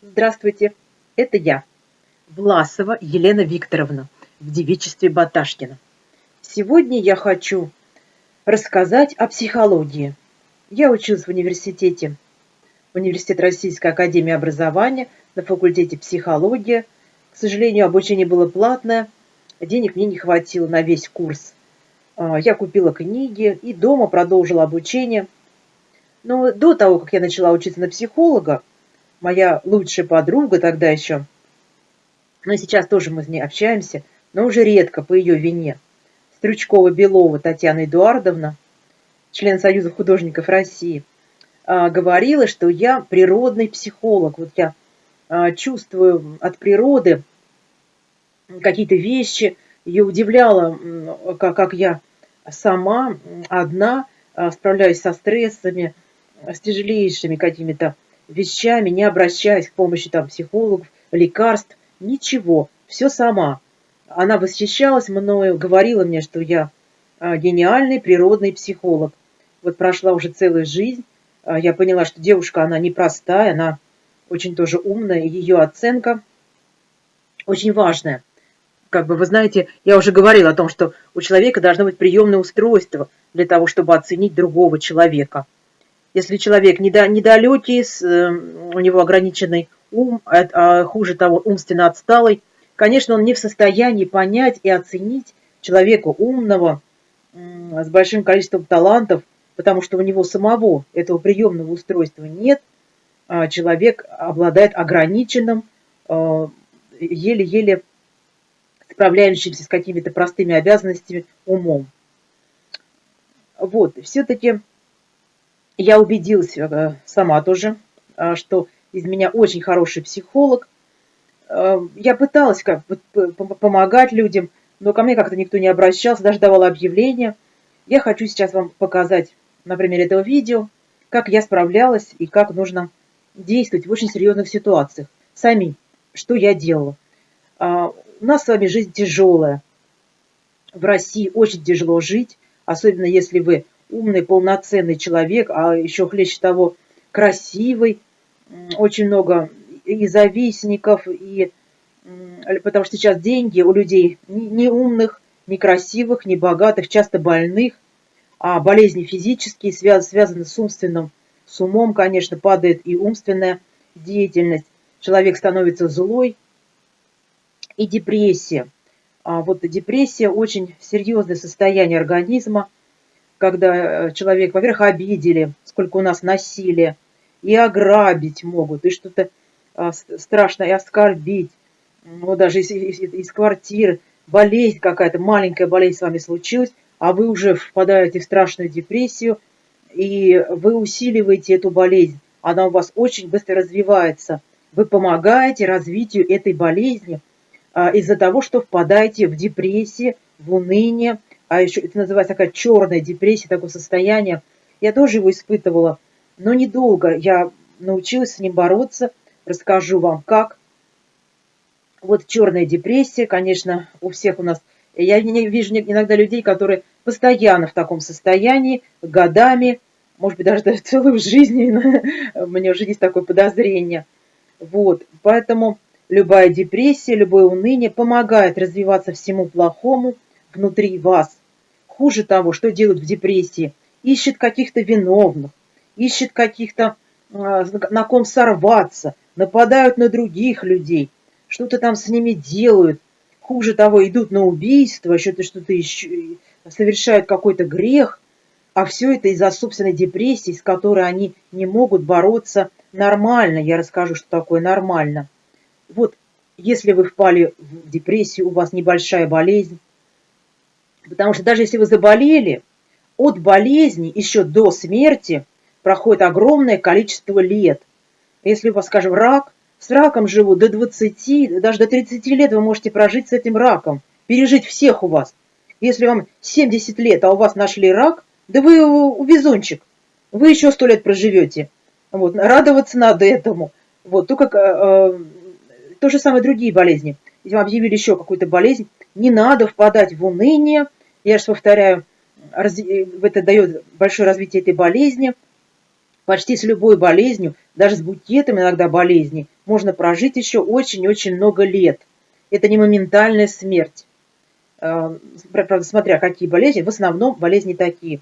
Здравствуйте, это я, Власова Елена Викторовна, в девичестве Баташкина. Сегодня я хочу рассказать о психологии. Я училась в университете, университет Российской Академии Образования, на факультете психология. К сожалению, обучение было платное, денег мне не хватило на весь курс. А, я купила книги и дома продолжила обучение. Но до того, как я начала учиться на психолога, моя лучшая подруга тогда еще, но сейчас тоже мы с ней общаемся, но уже редко по ее вине, Стручкова-Белова Татьяна Эдуардовна, член Союза художников России, а, говорила, что я природный психолог. Вот я а, чувствую от природы какие-то вещи. Ее удивляло, как я сама, одна, а, справляюсь со стрессами, с тяжелейшими какими-то вещами, не обращаясь к помощи там, психологов, лекарств, ничего, все сама. Она восхищалась мною, говорила мне, что я а, гениальный природный психолог. Вот прошла уже целая жизнь, а, я поняла, что девушка, она непростая, она очень тоже умная, ее оценка очень важная. Как бы вы знаете, я уже говорила о том, что у человека должно быть приемное устройство для того, чтобы оценить другого человека – если человек недалекий, э, у него ограниченный ум, а, а хуже того, умственно отсталый, конечно, он не в состоянии понять и оценить человека умного, с большим количеством талантов, потому что у него самого этого приемного устройства нет, а человек обладает ограниченным, э, еле-еле справляющимся с какими-то простыми обязанностями умом. Вот, все-таки я убедилась э, сама тоже, э, что из меня очень хороший психолог. Э, я пыталась как помогать людям, но ко мне как-то никто не обращался, даже давала объявления. Я хочу сейчас вам показать на примере этого видео, как я справлялась и как нужно действовать в очень серьезных ситуациях. Сами, что я делала. У нас с вами жизнь тяжелая. В России очень тяжело жить, особенно если вы умный, полноценный человек, а еще хлеще того, красивый, очень много и завистников, и потому что сейчас деньги у людей не умных, не красивых, не богатых, часто больных, а болезни физические связ, связаны с умственным, с умом, конечно, падает и умственная деятельность. Человек становится злой, и депрессия. А вот депрессия очень серьезное состояние организма, когда э, человек, во-первых, обидели, сколько у нас насилия, и ограбить могут, и что-то а, страшное, и оскорбить, ну, даже из, из, из квартиры, болезнь какая-то, маленькая болезнь с вами случилась, а вы уже впадаете в страшную депрессию, и вы усиливаете эту болезнь, она у вас очень быстро развивается. Вы помогаете развитию этой болезни а, из-за того, что впадаете в депрессию, в уныние, а еще это называется такая черная депрессия, такое состояние. Я тоже его испытывала, но недолго. Я научилась с ним бороться, расскажу вам как. Вот черная депрессия, конечно, у всех у нас. Я не вижу иногда людей, которые постоянно в таком состоянии, годами, может быть, даже целую жизнь, меня уже есть такое подозрение. Вот, поэтому любая депрессия, любое уныние помогает развиваться всему плохому внутри вас. Хуже того, что делают в депрессии, ищет каких-то виновных, ищет каких-то, а, на ком сорваться, нападают на других людей, что-то там с ними делают. Хуже того, идут на убийство, что-то что-то еще, совершают какой-то грех, а все это из-за собственной депрессии, с которой они не могут бороться нормально. Я расскажу, что такое нормально. Вот, если вы впали в депрессию, у вас небольшая болезнь, Потому что даже если вы заболели, от болезни еще до смерти проходит огромное количество лет. Если у вас, скажем, рак, с раком живут до 20, даже до 30 лет вы можете прожить с этим раком, пережить всех у вас. Если вам 70 лет, а у вас нашли рак, да вы увезунчик, вы еще 100 лет проживете. Вот, радоваться надо этому. Вот, только э, э, то же самое другие болезни. Если вам объявили еще какую-то болезнь, не надо впадать в уныние, я же повторяю, это дает большое развитие этой болезни. Почти с любой болезнью, даже с букетом иногда болезней, можно прожить еще очень-очень много лет. Это не моментальная смерть. Э, правда, смотря какие болезни, в основном болезни такие.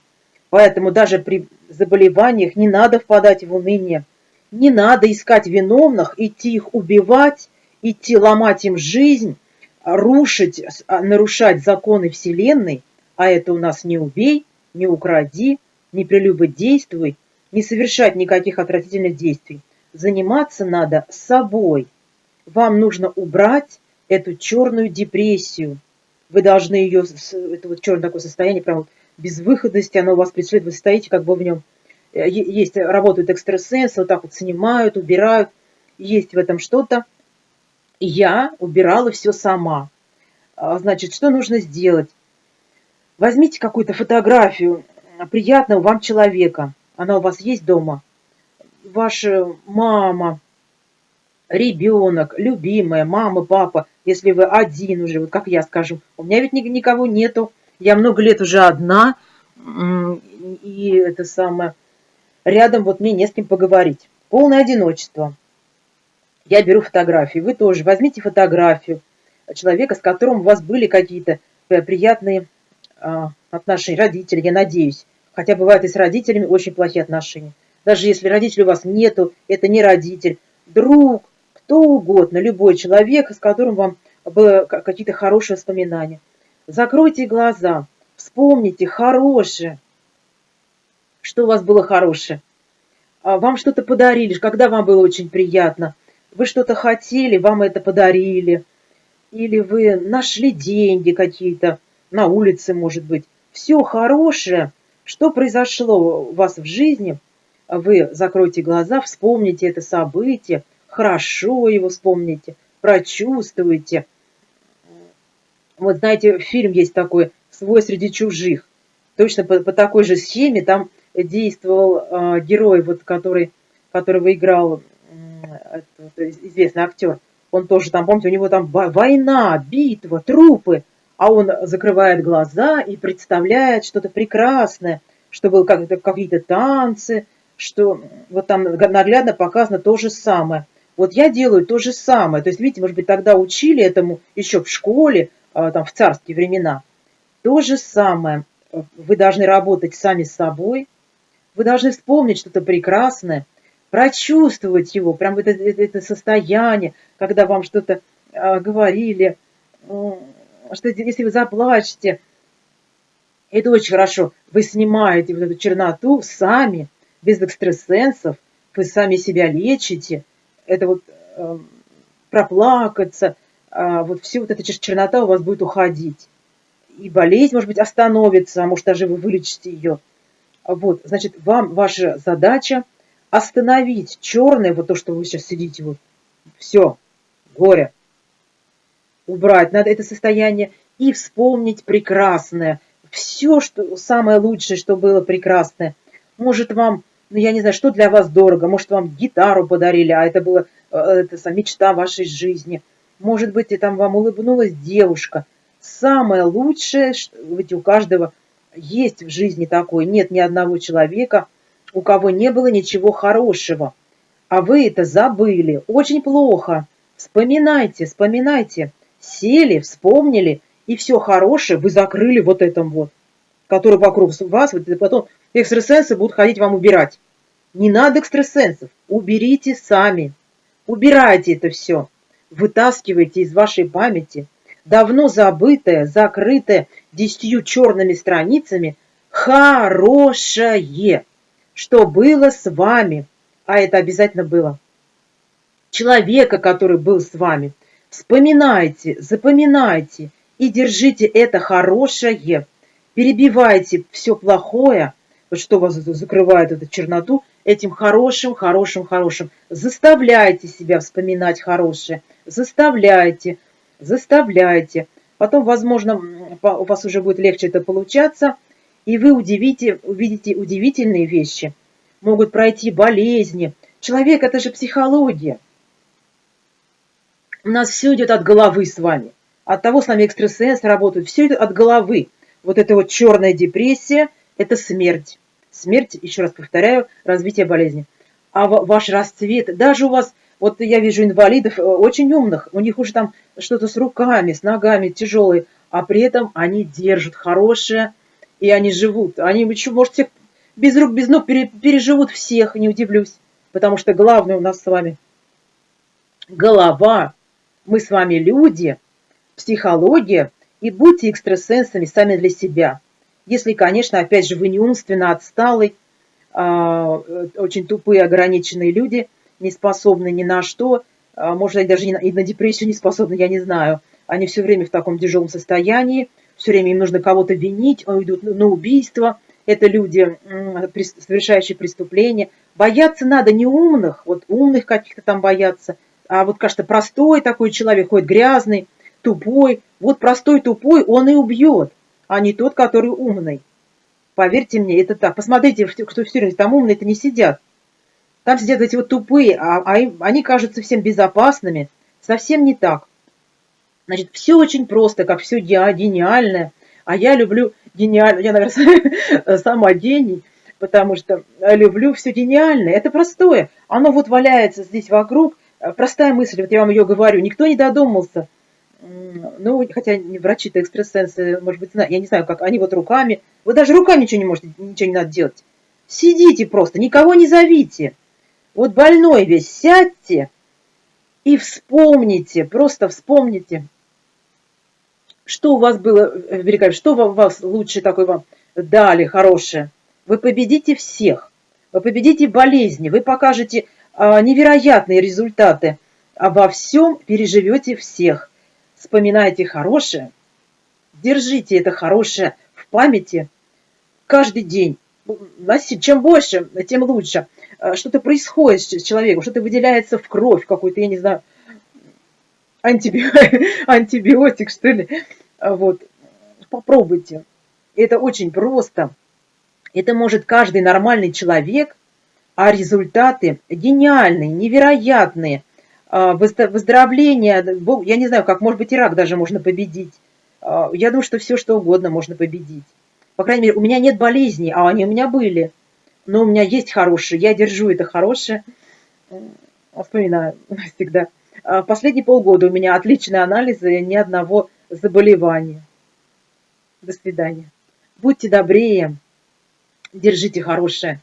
Поэтому даже при заболеваниях не надо впадать в уныние. Не надо искать виновных, идти их убивать, идти ломать им жизнь, рушить, а, нарушать законы Вселенной, а это у нас не убей, не укради, не прелюбодействуй, не совершать никаких отвратительных действий. Заниматься надо собой. Вам нужно убрать эту черную депрессию. Вы должны ее, это вот черное такое состояние, прям вот безвыходности, оно у вас преследует, вы стоите как бы в нем. Э, есть, работают экстрасенсы, вот так вот снимают, убирают, есть в этом что-то. Я убирала все сама. А, значит, что нужно сделать? Возьмите какую-то фотографию приятного вам человека. Она у вас есть дома. Ваша мама, ребенок, любимая, мама, папа, если вы один уже, вот как я скажу. У меня ведь никого нету. Я много лет уже одна. И это самое... Рядом вот мне не с кем поговорить. Полное одиночество. Я беру фотографии. Вы тоже возьмите фотографию человека, с которым у вас были какие-то э, приятные отношения, родители, я надеюсь. Хотя бывают и с родителями очень плохие отношения. Даже если родителей у вас нету, это не родитель, друг, кто угодно, любой человек, с которым вам было какие-то хорошие воспоминания. Закройте глаза, вспомните хорошее, что у вас было хорошее. А вам что-то подарили, когда вам было очень приятно. Вы что-то хотели, вам это подарили. Или вы нашли деньги какие-то на улице, может быть. Все хорошее – что произошло у вас в жизни, вы закройте глаза, вспомните это событие, хорошо его вспомните, прочувствуйте. Вот знаете, фильм есть такой «Свой среди чужих». Точно по, по такой же схеме там действовал э, герой, вот, который, которого играл э, известный актер. Он тоже там, помните, у него там война, битва, трупы – а он закрывает глаза и представляет что-то прекрасное, что было какие-то танцы, что вот там наглядно показано то же самое. Вот я делаю то же самое. То есть, видите, может быть, тогда учили этому еще в школе, а, там, в царские времена. То же самое. Вы должны работать сами с собой. Вы должны вспомнить что-то прекрасное, прочувствовать его, прям это, это, это состояние, когда вам что-то а, говорили, что если вы заплачете, это очень хорошо, вы снимаете вот эту черноту сами, без экстрасенсов, вы сами себя лечите, это вот э, проплакаться, э, вот все вот эта чернота у вас будет уходить. И болезнь, может быть, остановится, а может, даже вы вылечите ее. Вот, значит, вам ваша задача остановить черное, вот то, что вы сейчас сидите, вот, все, горе, убрать надо это состояние и вспомнить прекрасное. Все, что самое лучшее, что было прекрасное. Может, вам, ну, я не знаю, что для вас дорого, может, вам гитару подарили, а это была э, это, мечта вашей жизни. Может быть, и там вам улыбнулась девушка. Самое лучшее, что, ведь у каждого есть в жизни такое, нет ни одного человека, у кого не было ничего хорошего. А вы это забыли. Очень плохо. Вспоминайте, вспоминайте сели, вспомнили, и все хорошее вы закрыли вот этом вот, который вокруг вас, вот, и потом экстрасенсы будут ходить вам убирать. Не надо экстрасенсов, уберите сами, убирайте это все, вытаскивайте из вашей памяти давно забытое, закрытое десятью черными страницами хорошее, что было с вами, а это обязательно было. Человека, который был с вами – Вспоминайте, запоминайте и держите это хорошее. Перебивайте все плохое, вот что вас закрывает эту черноту, этим хорошим, хорошим, хорошим. Заставляйте себя вспоминать хорошее. Заставляйте, заставляйте. Потом, возможно, у вас уже будет легче это получаться, и вы удивите, увидите удивительные вещи. Могут пройти болезни. Человек – это же психология. У нас все идет от головы с вами. От того с нами экстрасенсы работают. Все идет от головы. Вот эта вот черная депрессия – это смерть. смерть, еще раз повторяю, развитие болезни. А ваш расцвет, даже у вас, вот я вижу инвалидов э, очень умных, у них уже там что-то с руками, с ногами тяжелые, а при этом они держат хорошее, и они живут. Они еще, может, всех без рук, без ног переживут всех, не удивлюсь. Потому что главное у нас с вами голова. Мы с вами люди, психология, и будьте экстрасенсами сами для себя. Если, конечно, опять же, вы не умственно отсталый, а, очень тупые, ограниченные люди, не способны ни на что, а, может быть, даже и на депрессию не способны, я не знаю. Они все время в таком тяжелом состоянии, все время им нужно кого-то винить, идут на убийство. Это люди, совершающие преступления. Бояться надо не умных, вот умных каких-то там бояться, а вот, кажется, простой такой человек, ходит грязный, тупой. Вот простой тупой он и убьет, а не тот, который умный. Поверьте мне, это так. Посмотрите, кто в тюрьме, там умные-то не сидят. Там сидят эти вот тупые, а, а им, они кажутся всем безопасными. Совсем не так. Значит, все очень просто, как все гениальное. А я люблю гениально, я, наверное, сама гений, потому что люблю все гениальное. Это простое. Оно вот валяется здесь вокруг. Простая мысль, вот я вам ее говорю. Никто не додумался. Ну, хотя врачи-то экстрасенсы, может быть, я не знаю, как они вот руками. Вы даже руками ничего не можете, ничего не надо делать. Сидите просто, никого не зовите. Вот больной весь, сядьте и вспомните, просто вспомните, что у вас было э, великолепно, что у вас лучше такой вам дали, хорошее. Вы победите всех, вы победите болезни, вы покажете невероятные результаты, а во всем переживете всех. Вспоминайте хорошее, держите это хорошее в памяти каждый день. Чем больше, тем лучше. Э, что-то происходит с человеком, что-то выделяется в кровь какой-то, я не знаю, антибиотик, что ли. А вот. Попробуйте. Это очень просто. Это может каждый нормальный человек, а результаты гениальные, невероятные. А, выздоровление, я не знаю, как, может быть, и рак даже можно победить. А, я думаю, что все, что угодно можно победить. По крайней мере, у меня нет болезней, а они у меня были но у меня есть хорошее, я держу это хорошее, вспоминаю всегда. А последние полгода у меня отличные анализы, ни одного заболевания. До свидания. Будьте добрее, держите хорошее.